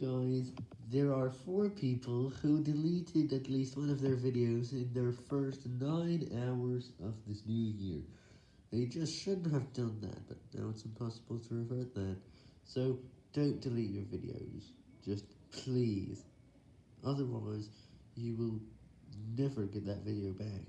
Guys, there are four people who deleted at least one of their videos in their first 9 hours of this new year. They just shouldn't have done that, but now it's impossible to revert that. So, don't delete your videos. Just please. Otherwise, you will never get that video back.